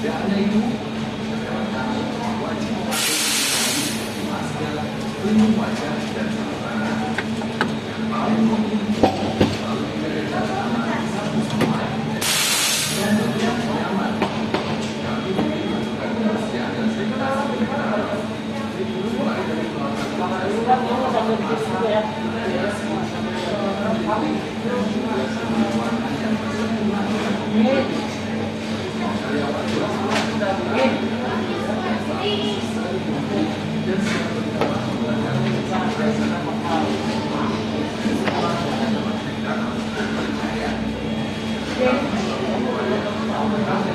Tidak hanya itu, wajib memakai masker, pelindung wajah, dan sarung tangan. Paling penting, selalu. Dan setiap nyaman, kami ingin melakukan kebersihan dan Gracias.